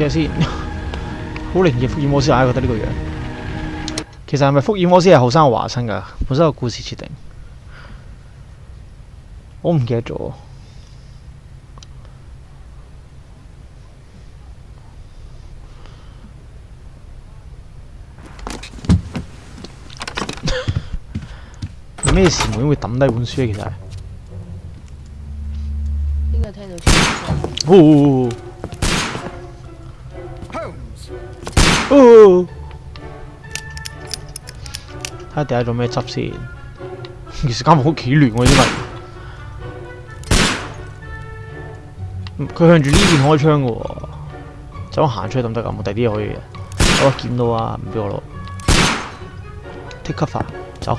嘅先，好灵异福尔摩斯，我系觉得呢个样。其实系咪福尔摩斯系后生华生噶？本身个故事设定，我唔记得咗。咩事会抌低本书？其实呢个听到哦。哦，睇下第下做咩执先。其实而家冇起乱我已经佢向住呢边开枪噶，走行出去得唔得噶？冇第啲嘢可以嘅。我见到啊，唔俾我攞。take a shot，走。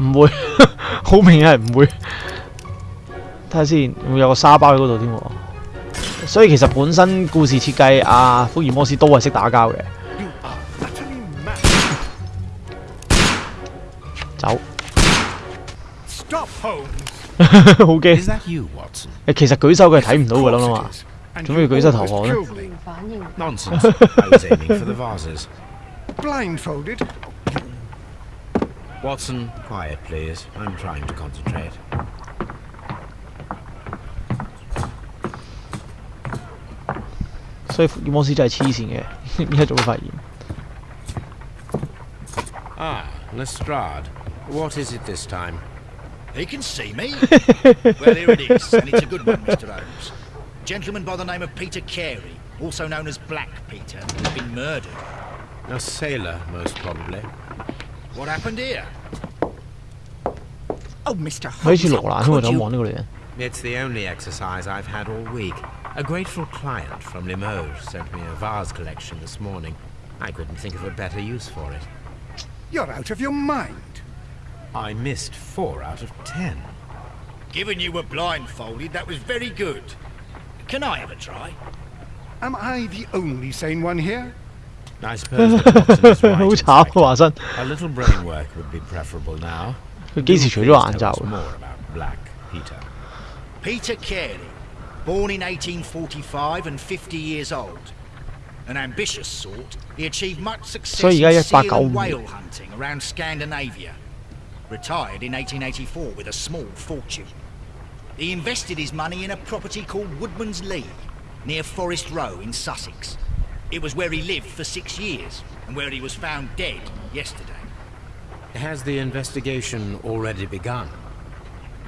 唔会，好明显系唔会。睇下先，會有個沙包喺嗰度添喎。所以其實本身故事設計，阿、啊、福爾摩斯都係識打交嘅。走。好驚！誒，其實舉手佢係睇唔到噶啦嘛，做咩要舉手投降咧？Watson, quiet please. I'm trying to concentrate. Ah, Lestrade, what is it this time? He can see me. well, here it is, and it's a good one, Mr. Holmes. Gentleman by the name of Peter Carey, also known as Black Peter, has been murdered. A sailor, most probably. What happened here? Oh, Mr. Holmes, could you... It's the only exercise I've had all week. A grateful client from Limoges sent me a vase collection this morning. I couldn't think of a better use for it. You're out of your mind. I missed four out of ten. Given you were blindfolded, that was very good. Can I have a try? Am I the only sane one here? I suppose right fact, A little brain work would be preferable now. Peter Carey, Born in 1845 and 50 years old. An ambitious sort, he achieved much success in seal whale hunting around Scandinavia. Retired in 1884 with a small fortune. He invested his money in a property called Woodman's Lee, near Forest Row in Sussex. It was where he lived for six years, and where he was found dead yesterday. Has the investigation already begun?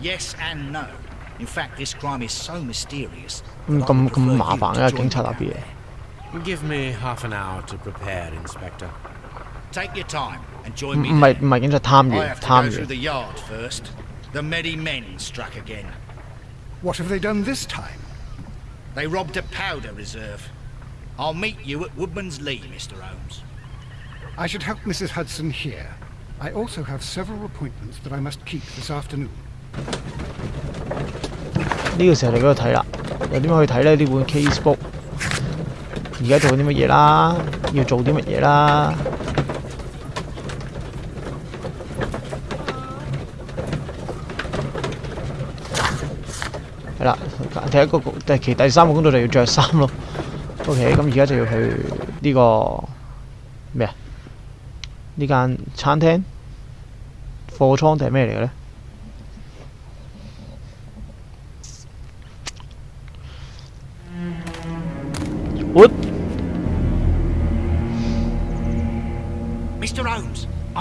Yes and no. In fact, this crime is so mysterious. Mm, Give me half an hour to prepare, Inspector. Take your time and join me. 唔係唔係警察探員，探員。The yard first. The many men struck again. What have they done this time? They robbed a powder reserve. I'll meet you at Woodman's Lee, Mr. Holmes. I should help Mrs. Hudson here. I also have several appointments that I must keep this afternoon. 呢個時候嚟嗰度睇啦，又點去睇咧？呢本 casebook，而家做啲乜嘢啦？要做啲乜嘢啦？係啦，第一個工，第其第三個工作就要着衫咯。OK，咁而家就要去呢個咩啊？呢間餐廳貨倉定係咩嚟嘅咧？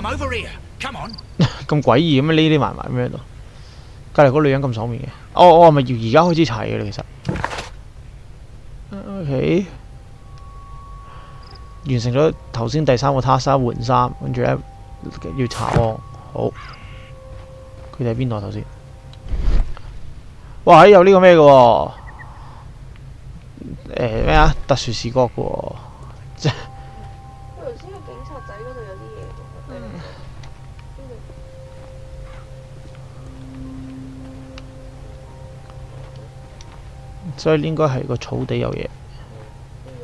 我 over here，come on。咁诡异咁样匿匿埋埋咩都，隔篱嗰女人咁爽面嘅。哦我系咪要而家开始查嘅啦，其实。O K，完成咗头先第三个 task，换衫，跟住咧要查。好，佢哋喺边度头先？哇，有呢个咩嘅？诶咩啊？特殊视角。所以應該係個草地有嘢。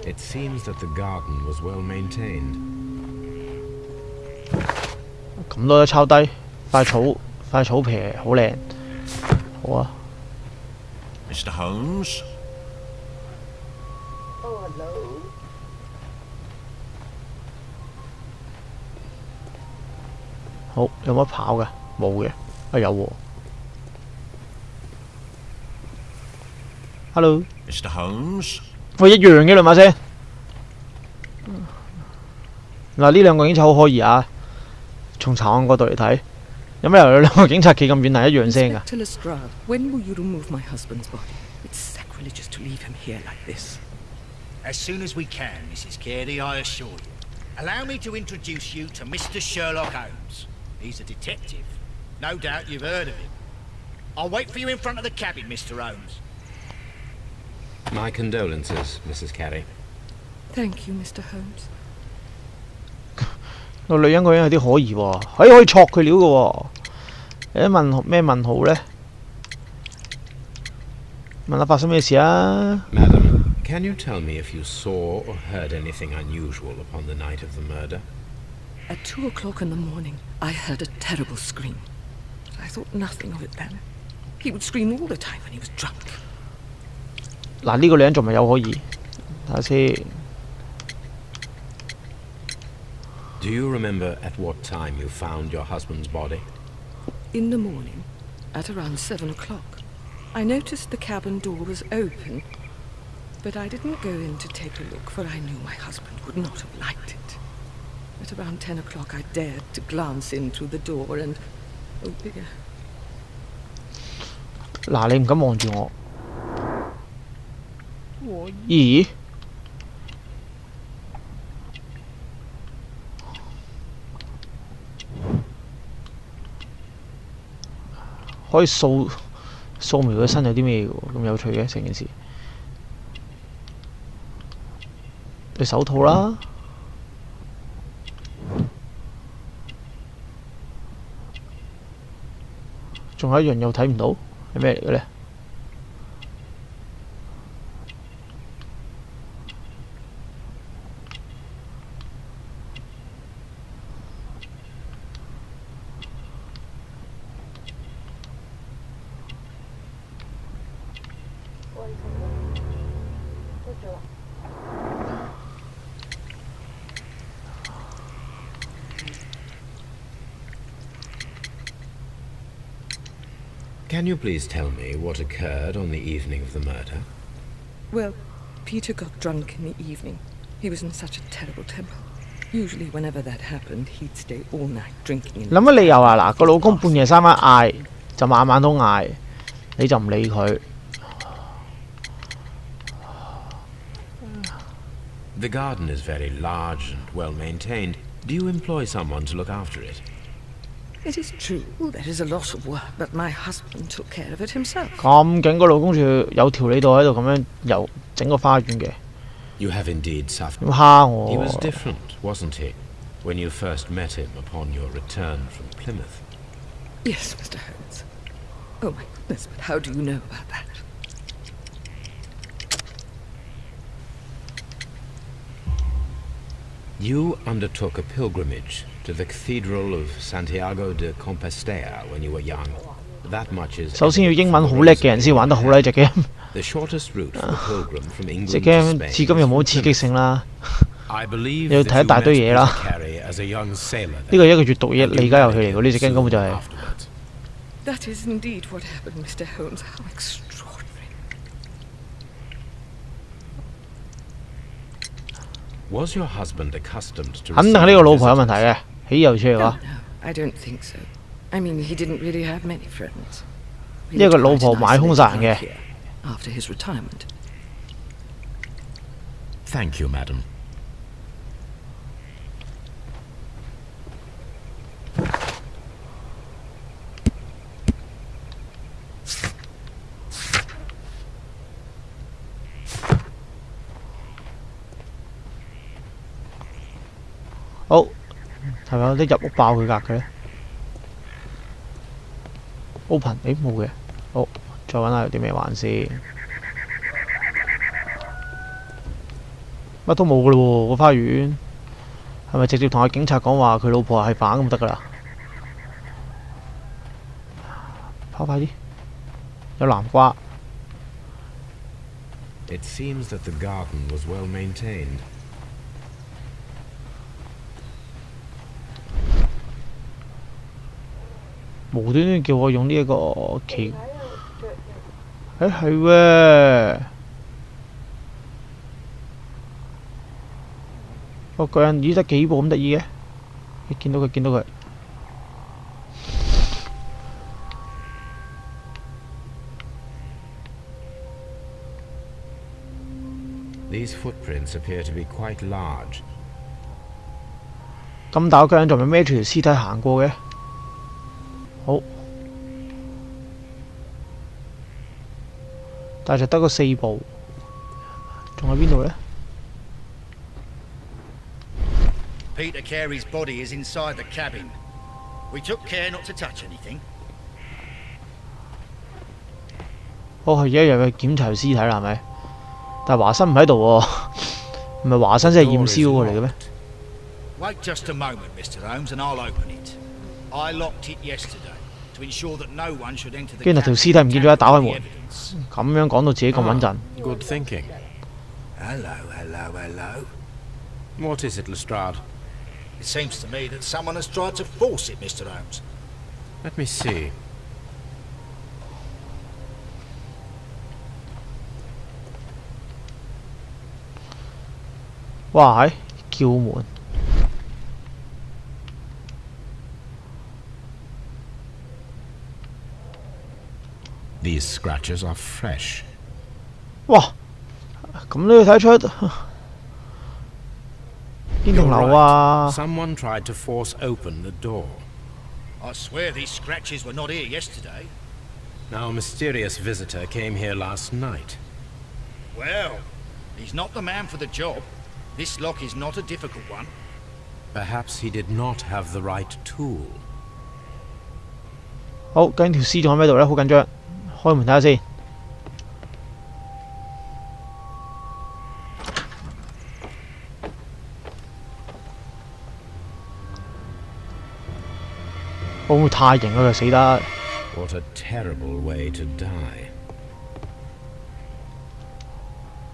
It seems that the garden was well maintained. Mr. Holmes. Oh, hello. Hổ, có 好，有乜跑嘅？冇嘅，啊有喎、啊。Hello, Mr. Holmes。我一样嘅两把声。嗱，呢两个警察好可疑啊！从查案角度嚟睇，有咩有两个警察企咁远嚟，一样声噶？My condolences, Mrs. Carey. Thank you, Mr. Holmes. can you tell me if you saw or heard anything unusual upon the night of the murder? At two o'clock in the morning, I heard a terrible scream. I thought nothing of it then. He would scream all the time when he was drunk. 嗱呢個女人仲咪有可疑？睇下先。Do you remember at what time you found your husband's body? In the morning, at around seven o'clock. I noticed the cabin door was open, but I didn't go in to take a look, for I knew my husband would not have liked it. At around ten o'clock, I dared to glance in through the door and... Oh dear. 咦？可以掃掃描佢身有啲咩嘅？咁有趣嘅成件事，對手套啦，仲有一樣又睇唔到，係咩嚟嘅咧？Can you please tell me what occurred on the evening of the murder? Well, Peter got drunk in the evening. He was in such a terrible temper. Usually whenever that happened, he'd stay all night drinking. The garden is very large and well maintained. Do you employ someone to look after it? It is true there is a lot of work, but my husband took care of it himself. You have indeed suffered. Oh. He was different, wasn't he, when you first met him upon your return from Plymouth? Yes, Mr. Holmes. Oh my goodness, but how do you know about that? You undertook a pilgrimage 首先要英文好叻嘅人先玩得好呢只 game。只 game 至今又冇刺激性啦，你要睇一大堆嘢啦。呢個一個閱讀嘢理解遊戲嚟嘅，呢只 game 根本就係、是。That is indeed what happened, Mr. Holmes. How extraordinary. Was your husband accustomed to 肯定係呢個老婆有問題嘅。汽油車係嘛？呢個老婆買空曬嘅。系咪有啲入屋爆佢格嘅咧？Open，诶冇嘅，好，再搵下有啲咩玩先。乜都冇噶咯喎，个花园系咪直接同阿警察讲话佢老婆系反咁得噶啦？跑快啲，有南瓜。无端端叫我用呢一个旗？诶，系喎！个脚印依得几步咁得意嘅，你见到佢，见到佢。These footprints appear to be quite large。咁打脚人仲咪孭住条尸体行过嘅？但系得个四部，仲喺边度咧？Peter Carey's body is inside the cabin. We took care not to touch anything. 哦，系而家又去检查尸体啦，系咪？但系华生唔喺度喎，唔系华生先系验尸嚟嘅咩？w a a and yesterday. i I'll it. I it t just moment, Holmes, open locked Mr. 跟住條屍體唔見咗，一打開門，咁樣講到自己咁穩陣。Good thinking. Hello, hello, hello. What is it, Lestrade? It seems to me that someone has tried to force it, Mr. Holmes. Let me see. Why? These scratches are fresh. Someone tried to force open the door. I swear these scratches were not here yesterday. Now a mysterious visitor came here last night. Well, he's not the man for the job. This lock is not a difficult one. Perhaps he did not have the right tool. 好，跟條屍仲喺咩度咧？好緊張。我问睇下先，煲太型了，死得。